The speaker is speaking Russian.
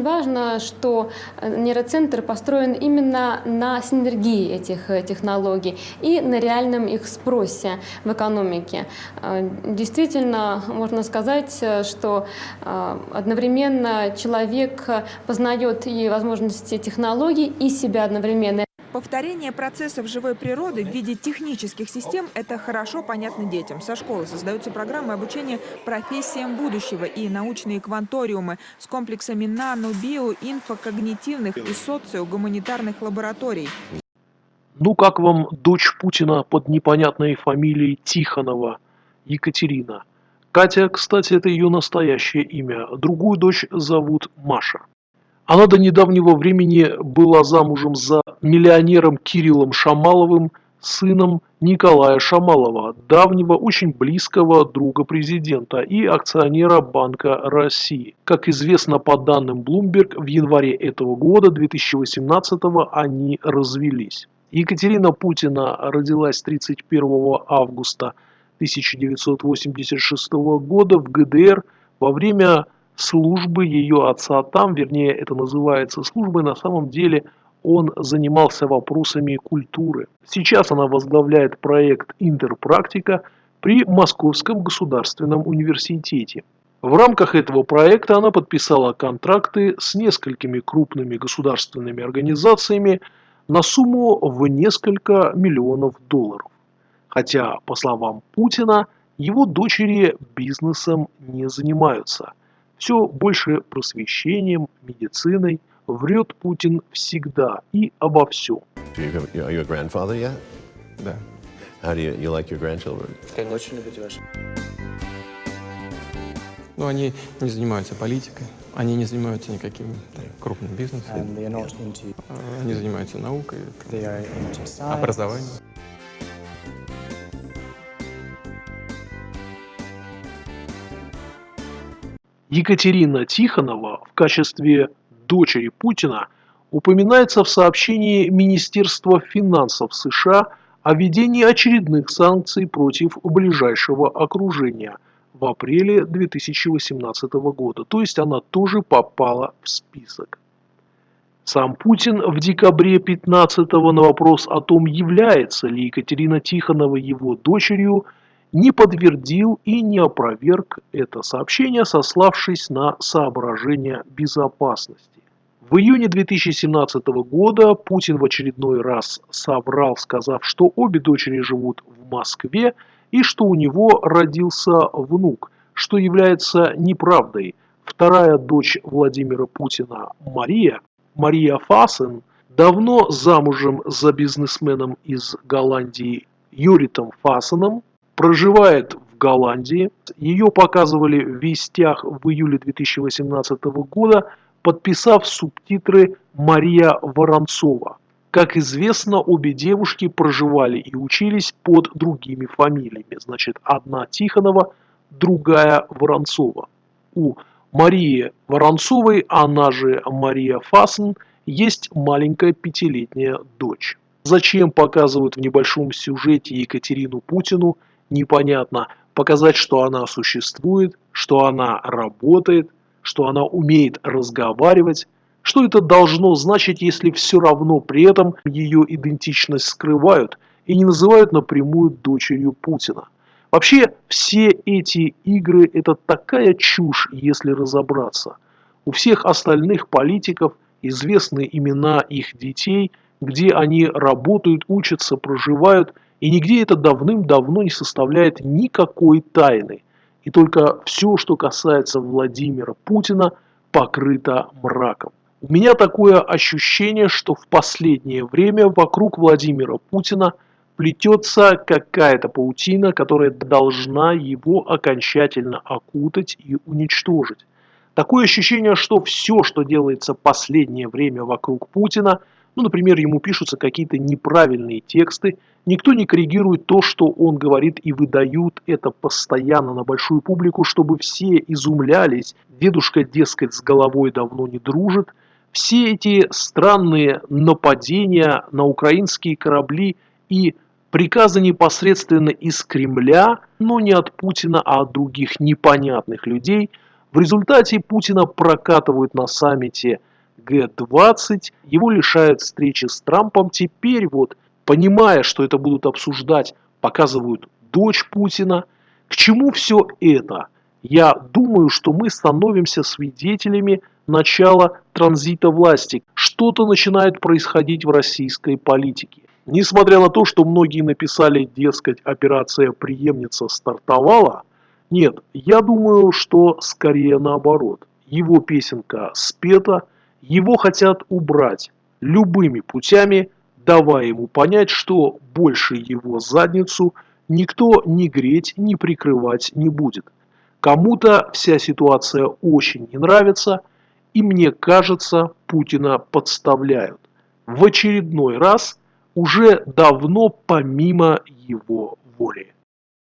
Очень важно, что нейроцентр построен именно на синергии этих технологий и на реальном их спросе в экономике. Действительно, можно сказать, что одновременно человек познает и возможности технологий, и себя одновременно. Повторение процессов живой природы в виде технических систем – это хорошо понятно детям. Со школы создаются программы обучения профессиям будущего и научные кванториумы с комплексами нано, био, инфокогнитивных и социогуманитарных лабораторий. Ну как вам дочь Путина под непонятной фамилией Тихонова, Екатерина? Катя, кстати, это ее настоящее имя. Другую дочь зовут Маша. Она до недавнего времени была замужем за миллионером Кириллом Шамаловым, сыном Николая Шамалова, давнего очень близкого друга президента и акционера Банка России. Как известно по данным Bloomberg, в январе этого года, 2018 они развелись. Екатерина Путина родилась 31 августа 1986 года в ГДР во время службы ее отца там, вернее это называется службой, на самом деле он занимался вопросами культуры. Сейчас она возглавляет проект «Интерпрактика» при Московском государственном университете. В рамках этого проекта она подписала контракты с несколькими крупными государственными организациями на сумму в несколько миллионов долларов. Хотя, по словам Путина, его дочери бизнесом не занимаются – все больше просвещением, медициной. Врет Путин всегда и обо всем. Are you a grandfather yet? Да. How do you, you like your grandchildren? Как очень любите ваши. Ну, они не занимаются политикой, они не занимаются никаким крупным бизнесом. Они занимаются наукой, образованием. Екатерина Тихонова в качестве дочери Путина упоминается в сообщении Министерства финансов США о введении очередных санкций против ближайшего окружения в апреле 2018 года, то есть она тоже попала в список. Сам Путин в декабре 15 на вопрос о том, является ли Екатерина Тихонова его дочерью, не подтвердил и не опроверг это сообщение, сославшись на соображения безопасности. В июне 2017 года Путин в очередной раз соврал, сказав, что обе дочери живут в Москве и что у него родился внук, что является неправдой. Вторая дочь Владимира Путина, Мария, Мария Фасен, давно замужем за бизнесменом из Голландии Юритом Фасеном, проживает в Голландии. Ее показывали в вестях в июле 2018 года, подписав субтитры Мария Воронцова. Как известно, обе девушки проживали и учились под другими фамилиями. Значит, одна Тихонова, другая Воронцова. У Марии Воронцовой, она же Мария Фасен, есть маленькая пятилетняя дочь. Зачем показывают в небольшом сюжете Екатерину Путину – непонятно, показать, что она существует, что она работает, что она умеет разговаривать. Что это должно значить, если все равно при этом ее идентичность скрывают и не называют напрямую дочерью Путина? Вообще, все эти игры – это такая чушь, если разобраться. У всех остальных политиков известны имена их детей, где они работают, учатся, проживают – и нигде это давным-давно не составляет никакой тайны. И только все, что касается Владимира Путина, покрыто мраком. У меня такое ощущение, что в последнее время вокруг Владимира Путина плетется какая-то паутина, которая должна его окончательно окутать и уничтожить. Такое ощущение, что все, что делается последнее время вокруг Путина, ну, например, ему пишутся какие-то неправильные тексты, Никто не коррегирует то, что он говорит, и выдают это постоянно на большую публику, чтобы все изумлялись. Дедушка, дескать, с головой давно не дружит. Все эти странные нападения на украинские корабли и приказы непосредственно из Кремля, но не от Путина, а от других непонятных людей, В результате Путина прокатывают на саммите Г-20, его лишают встречи с Трампом. Теперь вот, понимая, что это будут обсуждать, показывают дочь Путина. К чему все это? Я думаю, что мы становимся свидетелями начала транзита власти. Что-то начинает происходить в российской политике. Несмотря на то, что многие написали, дескать, операция «Преемница» стартовала, нет, я думаю, что скорее наоборот. Его песенка спета, его хотят убрать любыми путями, давая ему понять, что больше его задницу никто ни греть, ни прикрывать не будет. Кому-то вся ситуация очень не нравится, и мне кажется, Путина подставляют. В очередной раз уже давно помимо его воли.